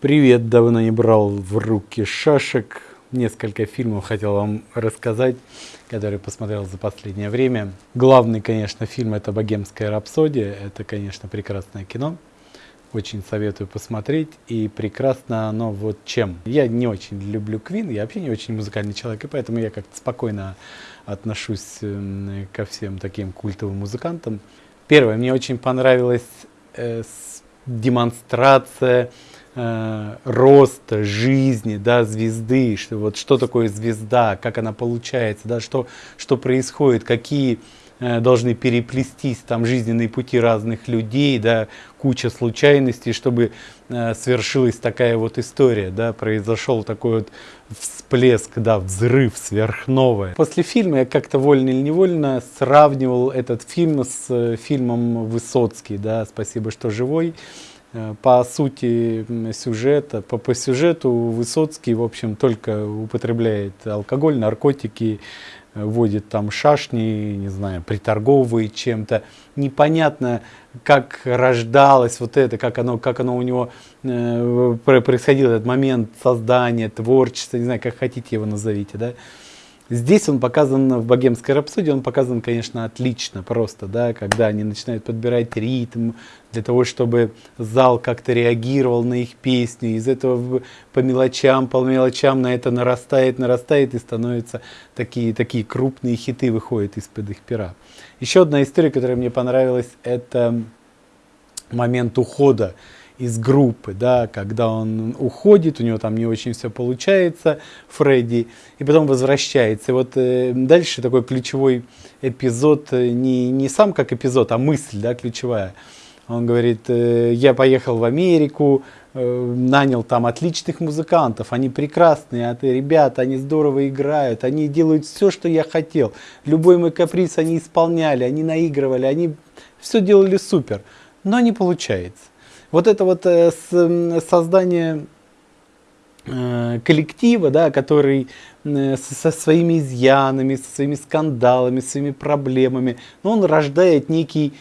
Привет, давно не брал в руки шашек. Несколько фильмов хотел вам рассказать, которые посмотрел за последнее время. Главный, конечно, фильм это «Богемская рапсодия». Это, конечно, прекрасное кино. Очень советую посмотреть. И прекрасно оно вот чем. Я не очень люблю Квин, я вообще не очень музыкальный человек, и поэтому я как-то спокойно отношусь ко всем таким культовым музыкантам. Первое, мне очень понравилась э, демонстрация э, роста жизни, да, звезды, что вот что такое звезда, как она получается, да, что, что происходит, какие э, должны переплестись там жизненные пути разных людей, да, куча случайностей, чтобы э, свершилась такая вот история, да, произошел такой вот всплеск, да, взрыв сверхновая. После фильма я как-то вольно или невольно сравнивал этот фильм с э, фильмом Высоцкий, да, «Спасибо, что живой», по сути сюжета, по, по сюжету Высоцкий, в общем, только употребляет алкоголь, наркотики, э, вводит там шашни, не знаю, приторговывает чем-то. Непонятно, как рождалось вот это, как оно, как оно у него э, происходило, этот момент создания, творчества, не знаю, как хотите его назовите, да. Здесь он показан, в «Богемской рапсодии» он показан, конечно, отлично просто, да, когда они начинают подбирать ритм для того, чтобы зал как-то реагировал на их песни. Из этого по мелочам, по мелочам на это нарастает, нарастает и становятся такие, такие крупные хиты выходят из-под их пера. Еще одна история, которая мне понравилась, это момент ухода из группы, да, когда он уходит, у него там не очень все получается, Фредди, и потом возвращается. И вот э, дальше такой ключевой эпизод, э, не, не сам как эпизод, а мысль, да, ключевая. Он говорит, э, я поехал в Америку, э, нанял там отличных музыкантов, они прекрасные, а ты, ребята, они здорово играют, они делают все, что я хотел. Любой мой каприз они исполняли, они наигрывали, они все делали супер, но не получается. Вот это вот э, создание э, коллектива, да, который э, со своими изъянами, со своими скандалами, со своими проблемами, но он рождает некий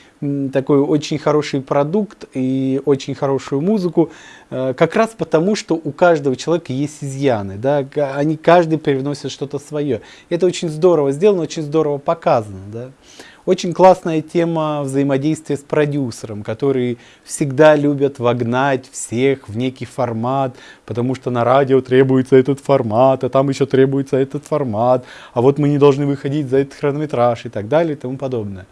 такой очень хороший продукт и очень хорошую музыку, как раз потому, что у каждого человека есть изъяны, да, они каждый привносит что-то свое. Это очень здорово сделано, очень здорово показано, да. Очень классная тема взаимодействия с продюсером, которые всегда любят вогнать всех в некий формат, потому что на радио требуется этот формат, а там еще требуется этот формат, а вот мы не должны выходить за этот хронометраж и так далее и тому подобное.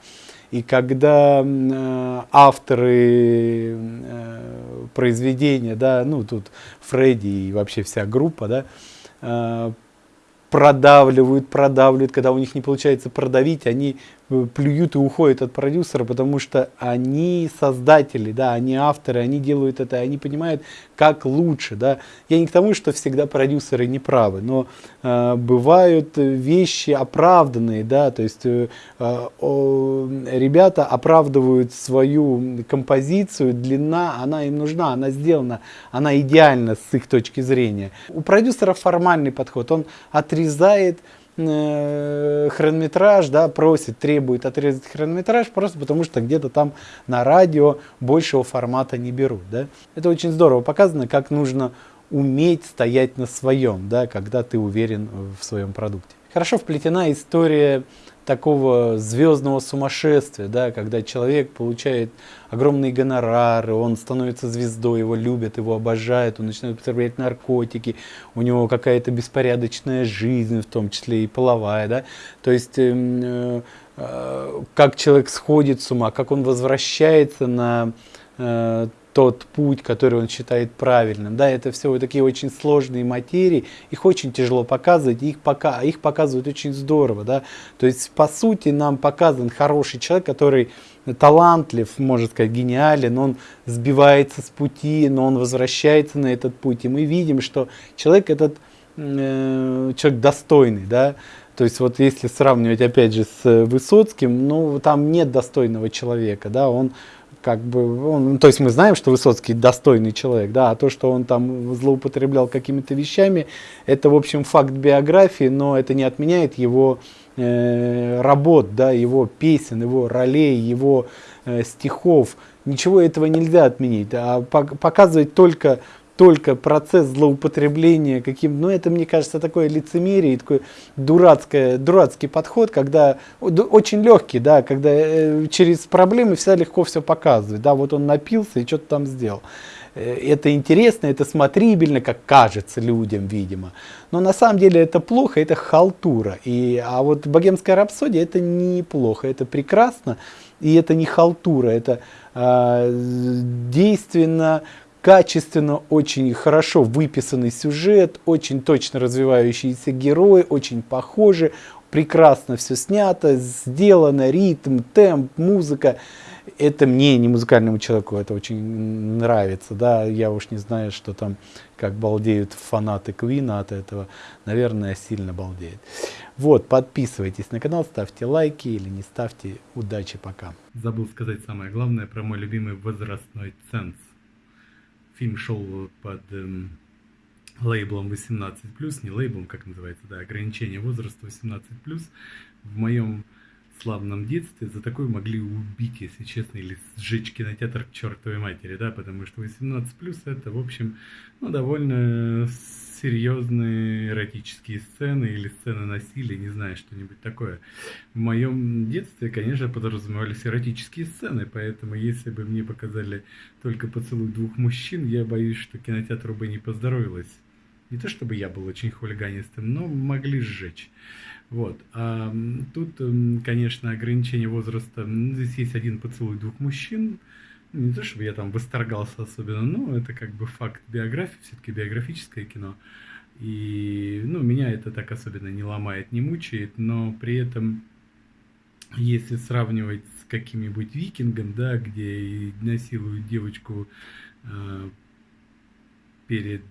И когда э, авторы э, произведения, да, ну тут Фредди и вообще вся группа, да, э, продавливают, продавливают, когда у них не получается продавить, они плюют и уходят от продюсера, потому что они создатели, да, они авторы, они делают это, они понимают, как лучше, да. Я не к тому, что всегда продюсеры не правы, но э, бывают вещи оправданные, да, то есть э, э, ребята оправдывают свою композицию, длина, она им нужна, она сделана, она идеальна с их точки зрения. У продюсера формальный подход, он отрезает э, хронометраж, да, просит, требует отрезать хронометраж, просто потому что где-то там на радио большего формата не берут. Да. Это очень здорово показано, как нужно уметь стоять на своем, да, когда ты уверен в своем продукте. Хорошо вплетена история такого звездного сумасшествия, да, когда человек получает огромные гонорары, он становится звездой, его любят, его обожают, он начинает употреблять наркотики, у него какая-то беспорядочная жизнь, в том числе и половая, да, то есть эм, э, э, как человек сходит с ума, как он возвращается на э, тот путь, который он считает правильным. Да, это все вот такие очень сложные материи, их очень тяжело показывать, их, пока, их показывают очень здорово. Да. То есть, по сути, нам показан хороший человек, который талантлив, можно сказать, гениален, он сбивается с пути, но он возвращается на этот путь. И мы видим, что человек этот э, человек достойный, да, то есть вот если сравнивать опять же с Высоцким, ну там нет достойного человека, да, он как бы, он, ну, то есть мы знаем, что Высоцкий достойный человек, да, а то, что он там злоупотреблял какими-то вещами, это, в общем, факт биографии, но это не отменяет его э, работ, да, его песен, его ролей, его э, стихов. Ничего этого нельзя отменить, а показывать только только процесс злоупотребления каким, ну это мне кажется такое лицемерие, такой дурацкое, дурацкий подход, когда очень легкий, да, когда э, через проблемы всегда легко все показывать, да, вот он напился и что-то там сделал. Э, это интересно, это смотрибельно, как кажется людям, видимо. Но на самом деле это плохо, это халтура. И, а вот богемская рапсодия это неплохо, это прекрасно, и это не халтура, это э, действенно, качественно, очень хорошо выписанный сюжет, очень точно развивающиеся герои, очень похожи, прекрасно все снято, сделано, ритм, темп, музыка это мне, не музыкальному человеку, это очень нравится, да, я уж не знаю, что там, как балдеют фанаты Квина от этого, наверное, сильно балдеют. Вот, подписывайтесь на канал, ставьте лайки или не ставьте, удачи, пока. Забыл сказать самое главное про мой любимый возрастной ценз. Фильм шел под эм, лейблом 18+, не лейблом, как называется, да, ограничение возраста 18+. В моем славном детстве за такое могли убить, если честно, или сжечь кинотеатр к чертовой матери, да, потому что 18 плюс это, в общем, ну, довольно серьезные эротические сцены или сцены насилия, не знаю, что-нибудь такое. В моем детстве, конечно, подразумевались эротические сцены, поэтому если бы мне показали только поцелуй двух мужчин, я боюсь, что кинотеатру бы не поздоровилось. Не то чтобы я был очень хулиганистым, но могли сжечь. Вот. А тут, конечно, ограничение возраста. Здесь есть один поцелуй двух мужчин. Не то, чтобы я там восторгался особенно, но это как бы факт биографии, все-таки биографическое кино. И, ну, меня это так особенно не ломает, не мучает, но при этом, если сравнивать с каким-нибудь викингом, да, где насилуют девочку э, перед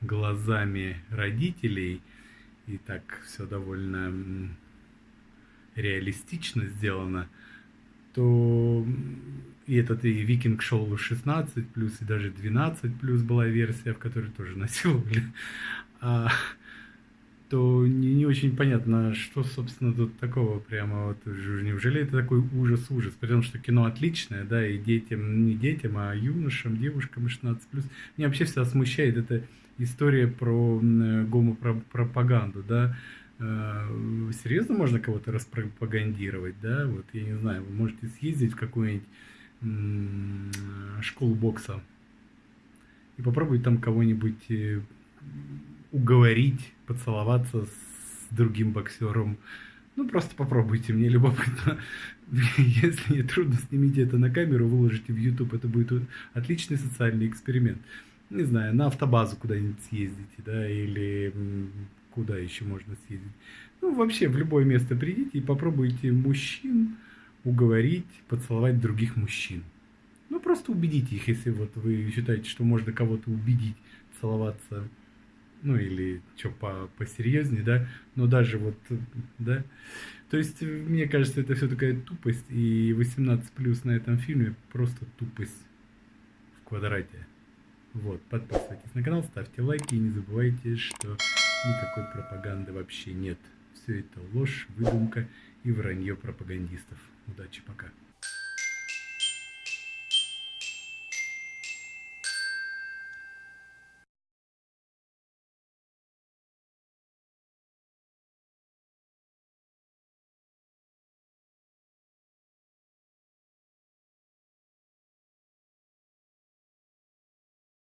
глазами родителей – и так все довольно реалистично сделано, то и этот и Викинг шел 16 плюс, и даже 12 плюс была версия, в которой тоже насиловали, то не, не очень понятно, что, собственно, тут такого прямо вот, неужели это такой ужас-ужас, потому что кино отличное, да, и детям, не детям, а юношам, девушкам 16 плюс. Меня вообще всегда смущает это история про гомопропаганду, да, э, серьезно можно кого-то распропагандировать, да, вот, я не знаю, вы можете съездить в какую-нибудь школу бокса и попробовать там кого-нибудь э, уговорить, поцеловаться с другим боксером. Ну, просто попробуйте, мне любопытно. Если не трудно, снимите это на камеру, выложите в YouTube, это будет отличный социальный эксперимент не знаю, на автобазу куда-нибудь съездите, да, или куда еще можно съездить. Ну, вообще, в любое место придите и попробуйте мужчин уговорить поцеловать других мужчин. Ну, просто убедите их, если вот вы считаете, что можно кого-то убедить целоваться, ну, или что по посерьезнее, да, но даже вот, да, то есть, мне кажется, это все такая тупость, и 18 плюс на этом фильме просто тупость в квадрате. Вот, подписывайтесь на канал, ставьте лайки и не забывайте, что никакой пропаганды вообще нет. Все это ложь, выдумка и вранье пропагандистов. Удачи, пока.